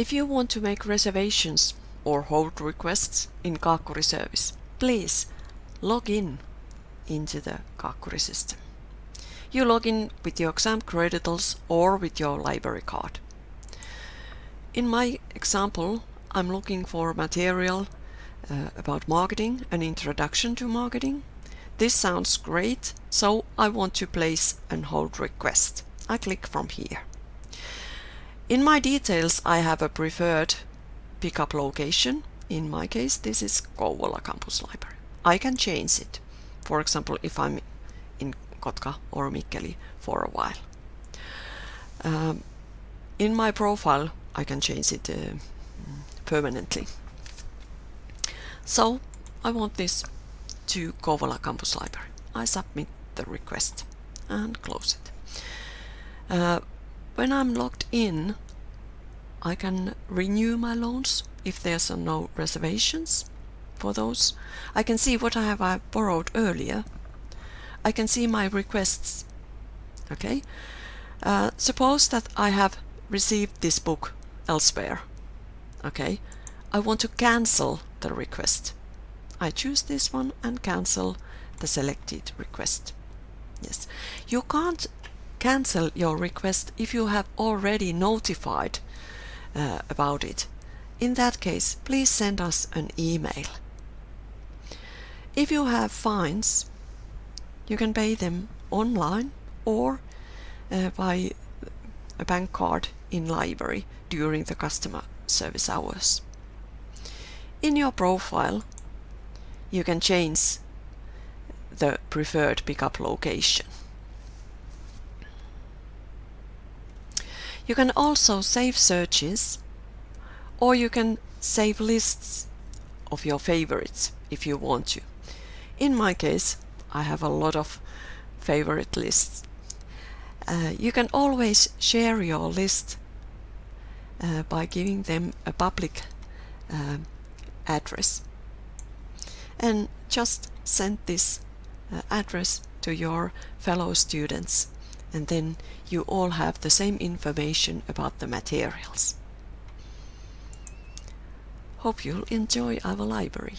If you want to make reservations or hold requests in Kaakkuri service, please log in into the Kaakkuri system. You log in with your Xamk credentials or with your library card. In my example, I'm looking for material uh, about marketing, an introduction to marketing. This sounds great, so I want to place an hold request. I click from here. In my details, I have a preferred pickup location. In my case, this is Kouvola Campus Library. I can change it. For example, if I'm in Kotka or Mikkeli for a while. Um, in my profile, I can change it uh, permanently. So I want this to Kouvola Campus Library. I submit the request and close it. Uh, when I'm logged in, I can renew my loans if there's no reservations for those. I can see what I have I borrowed earlier. I can see my requests. Okay. Uh, suppose that I have received this book elsewhere. Okay. I want to cancel the request. I choose this one and cancel the selected request. Yes. You can't cancel your request if you have already notified uh, about it. In that case, please send us an email. If you have fines, you can pay them online or uh, by a bank card in library during the customer service hours. In your profile, you can change the preferred pickup location. You can also save searches or you can save lists of your favorites if you want to. In my case, I have a lot of favorite lists. Uh, you can always share your list uh, by giving them a public uh, address. And just send this uh, address to your fellow students and then you all have the same information about the materials. Hope you'll enjoy our library.